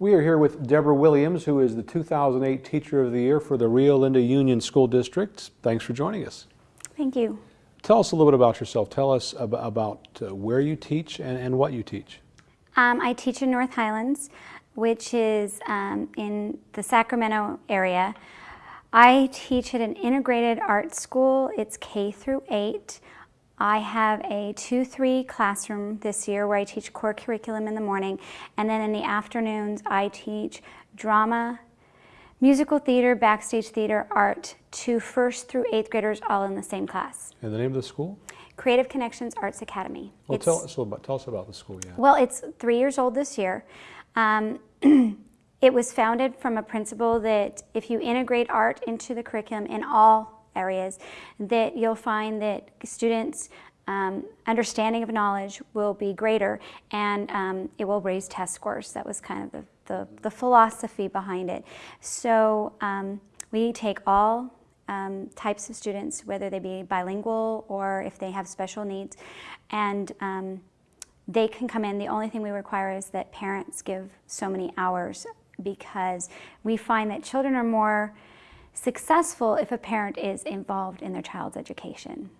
We are here with Deborah Williams, who is the 2008 Teacher of the Year for the Rio Linda Union School District. Thanks for joining us. Thank you. Tell us a little bit about yourself. Tell us ab about uh, where you teach and, and what you teach. Um, I teach in North Highlands, which is um, in the Sacramento area. I teach at an integrated art school. It's K through 8. I have a 2-3 classroom this year where I teach core curriculum in the morning and then in the afternoons I teach drama, musical theater, backstage theater, art to first through eighth graders all in the same class. And the name of the school? Creative Connections Arts Academy. Well, tell us, about, tell us about the school, yeah. Well, it's three years old this year. Um, it was founded from a principle that if you integrate art into the curriculum in all areas that you'll find that students um, understanding of knowledge will be greater and um, it will raise test scores. That was kind of the, the, the philosophy behind it. So um, we take all um, types of students, whether they be bilingual or if they have special needs, and um, they can come in. The only thing we require is that parents give so many hours because we find that children are more successful if a parent is involved in their child's education.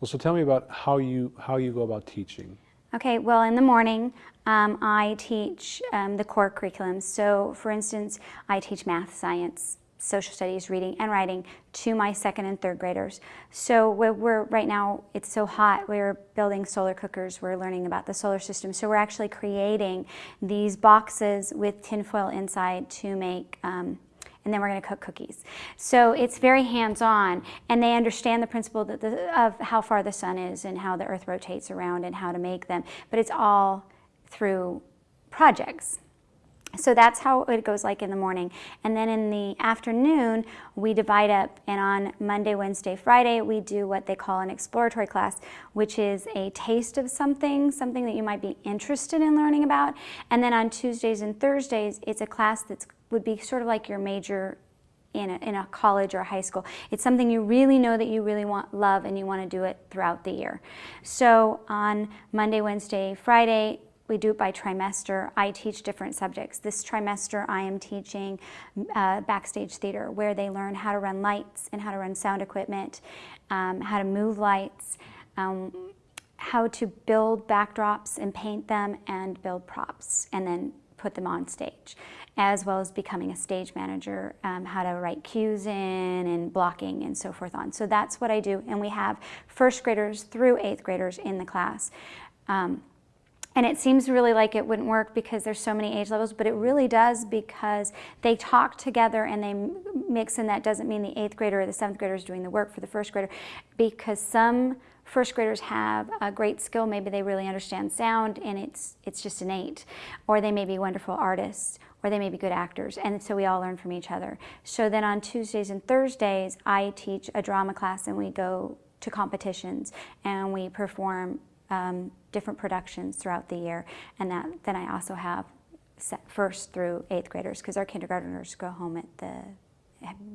Well, so tell me about how you, how you go about teaching. Okay, well in the morning um, I teach um, the core curriculum. So for instance, I teach math, science, social studies, reading and writing to my second and third graders. So we're, we're, right now, it's so hot, we're building solar cookers, we're learning about the solar system. So we're actually creating these boxes with tinfoil inside to make um, and then we're going to cook cookies. So it's very hands-on, and they understand the principle the, of how far the sun is and how the earth rotates around and how to make them, but it's all through projects. So that's how it goes like in the morning. And then in the afternoon, we divide up and on Monday, Wednesday, Friday, we do what they call an exploratory class, which is a taste of something, something that you might be interested in learning about. And then on Tuesdays and Thursdays, it's a class that would be sort of like your major in a, in a college or a high school. It's something you really know that you really want, love, and you want to do it throughout the year. So on Monday, Wednesday, Friday, we do it by trimester. I teach different subjects. This trimester I am teaching uh, backstage theater where they learn how to run lights and how to run sound equipment, um, how to move lights, um, how to build backdrops and paint them and build props and then put them on stage as well as becoming a stage manager, um, how to write cues in and blocking and so forth on. So that's what I do and we have first graders through eighth graders in the class. Um, and it seems really like it wouldn't work because there's so many age levels, but it really does because they talk together and they mix and that doesn't mean the eighth grader or the seventh grader is doing the work for the first grader because some first graders have a great skill, maybe they really understand sound and it's, it's just innate, or they may be wonderful artists, or they may be good actors, and so we all learn from each other. So then on Tuesdays and Thursdays, I teach a drama class and we go to competitions and we perform um, different productions throughout the year. And that, then I also have first through eighth graders because our kindergarteners go home at the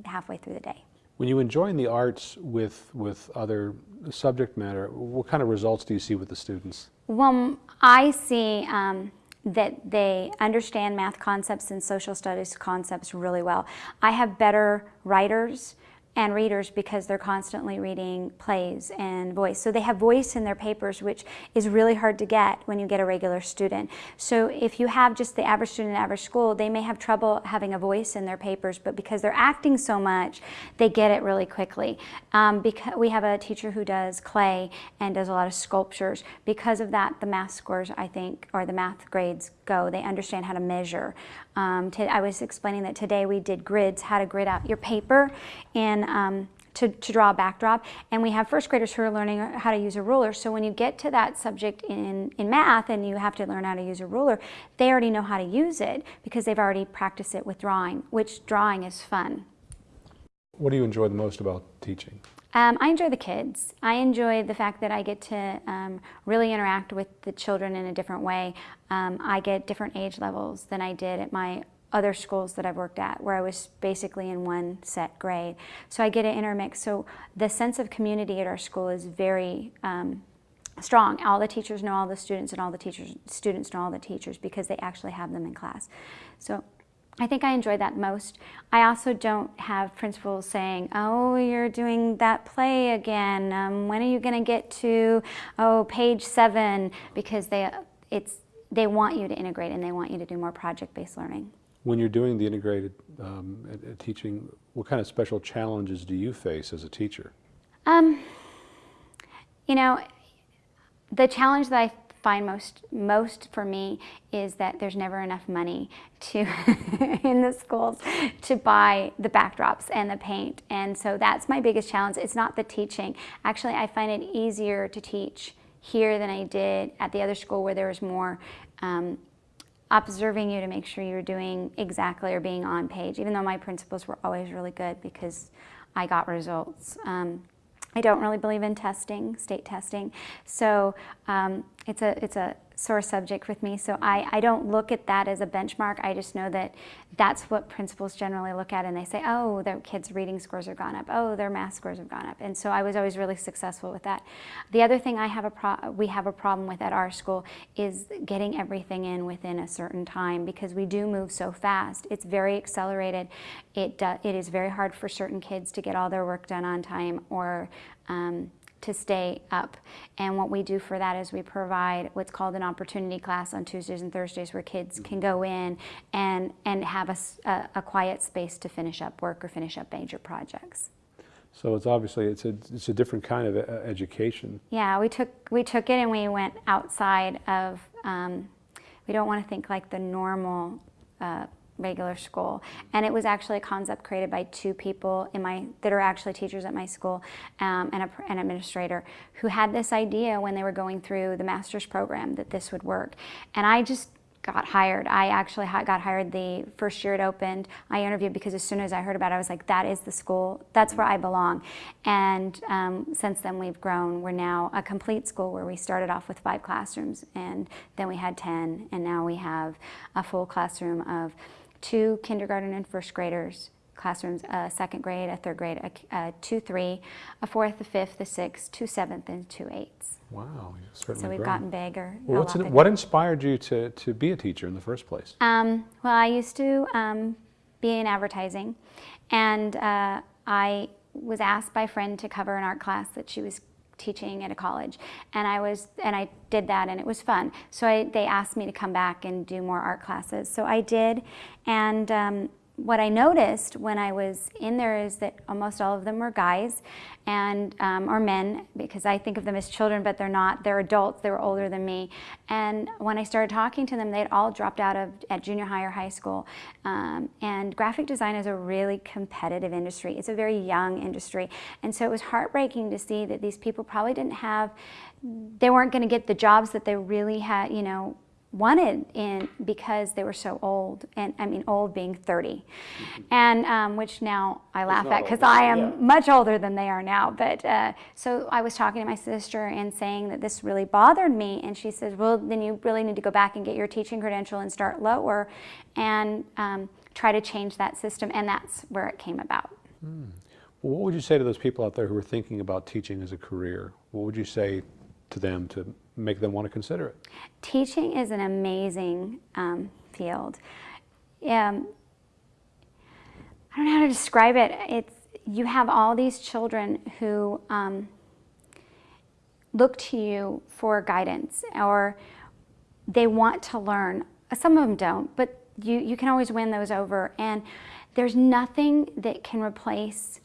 halfway through the day. When you join the arts with, with other subject matter, what kind of results do you see with the students? Well, I see um, that they understand math concepts and social studies concepts really well. I have better writers and readers because they're constantly reading plays and voice. So they have voice in their papers, which is really hard to get when you get a regular student. So if you have just the average student in average school, they may have trouble having a voice in their papers, but because they're acting so much, they get it really quickly. Um, because we have a teacher who does clay and does a lot of sculptures. Because of that, the math scores, I think, or the math grades go. They understand how to measure. Um, I was explaining that today we did grids, how to grid out your paper and um, to, to, draw a backdrop. And we have first graders who are learning how to use a ruler. So when you get to that subject in, in math and you have to learn how to use a ruler, they already know how to use it because they've already practiced it with drawing, which drawing is fun. What do you enjoy the most about teaching? Um, I enjoy the kids. I enjoy the fact that I get to um, really interact with the children in a different way. Um, I get different age levels than I did at my other schools that I've worked at where I was basically in one set grade. So I get an intermix. So the sense of community at our school is very um, strong. All the teachers know all the students, and all the teachers students know all the teachers because they actually have them in class. So I think I enjoy that most. I also don't have principals saying, "Oh, you're doing that play again. Um, when are you going to get to oh page seven? Because they it's they want you to integrate and they want you to do more project-based learning. When you're doing the integrated um, teaching, what kind of special challenges do you face as a teacher? Um, you know, the challenge that I find most most for me is that there's never enough money to in the schools to buy the backdrops and the paint. And so that's my biggest challenge. It's not the teaching. Actually i find it easier to teach here than i did at the other school where there was more um, observing you to make sure you're doing exactly or being on page even though my principals were always really good because i got results. Um, I don't really believe in testing, state testing. So um, it's a it's a sore subject with me. So I, I don't look at that as a benchmark. I just know that that's what principals generally look at and they say, oh, their kids' reading scores have gone up. Oh, their math scores have gone up. And so I was always really successful with that. The other thing I have a we have a problem with at our school is getting everything in within a certain time because we do move so fast. It's very accelerated. It, it is very hard for certain kids to get all their work done on time or um, to stay up. And what we do for that is we provide what's called an opportunity class on Tuesdays and Thursdays where kids can go in and, and have a, a, a quiet space to finish up work or finish up major projects. So it's obviously it's a it's a different kind of uh, education. Yeah, we took we took it and we went outside of. Um, we don't want to think like the normal uh, regular school. And it was actually a concept created by two people in my that are actually teachers at my school um, and a, an administrator who had this idea when they were going through the master's program that this would work. And I just got hired. I actually got hired the first year it opened. I interviewed because as soon as I heard about it, I was like, that is the school. That's where I belong. And um, since then, we've grown. We're now a complete school where we started off with five classrooms, and then we had 10, and now we have a full classroom of two kindergarten and first graders classrooms, a second grade, a third grade, a, a two, three, a fourth, a fifth, a sixth, two seventh, and two eighths. Wow, certainly So we've grown. gotten bigger. Well, what's in, what inspired you to, to be a teacher in the first place? Um, well, I used to um, be in advertising, and uh, I was asked by a friend to cover an art class that she was teaching at a college. And I was and I did that and it was fun. So I, they asked me to come back and do more art classes. So I did. And um, what I noticed when I was in there is that almost all of them were guys and um, or men because I think of them as children but they're not. They're adults. They were older than me. And when I started talking to them they'd all dropped out of at junior high or high school. Um, and graphic design is a really competitive industry. It's a very young industry. And so it was heartbreaking to see that these people probably didn't have they weren't going to get the jobs that they really had you know wanted in because they were so old and I mean old being 30 mm-hmm. and um, which now I laugh at because I am yeah. much older than they are now but uh, so I was talking to my sister and saying that this really bothered me and she says well then you really need to go back and get your teaching credential and start lower and um, try to change that system and that's where it came about. Hmm. Well, what would you say to those people out there who are thinking about teaching as a career? What would you say to them to make them want to consider it? Teaching is an amazing um, field. Um, I don't know how to describe it. It's you have all these children who um, look to you for guidance or they want to learn. Some of them don't, but you, you can always win those over. And there's nothing that can replace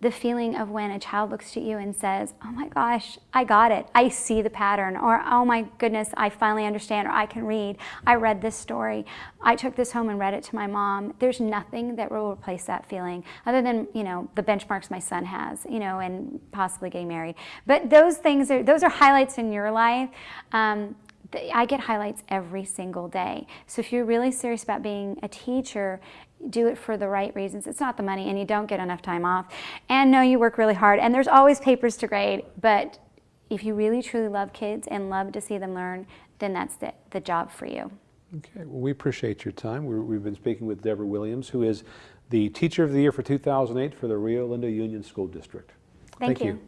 the feeling of when a child looks at you and says, oh my gosh, I got it. I see the pattern. Or, oh my goodness, I finally understand. Or I can read. I read this story. I took this home and read it to my mom. There's nothing that will replace that feeling other than, you know, the benchmarks my son has, you know, and possibly getting married. But those things are, those are highlights in your life. Um, I get highlights every single day. So if you're really serious about being a teacher, do it for the right reasons. It's not the money and you don't get enough time off. And no, you work really hard and there's always papers to grade, but if you really truly love kids and love to see them learn, then that's the, the job for you. Okay, well we appreciate your time. we have been speaking with Deborah Williams, who is the Teacher of the Year for 2008 for the Rio Linda Union School District. Thank, Thank you. you.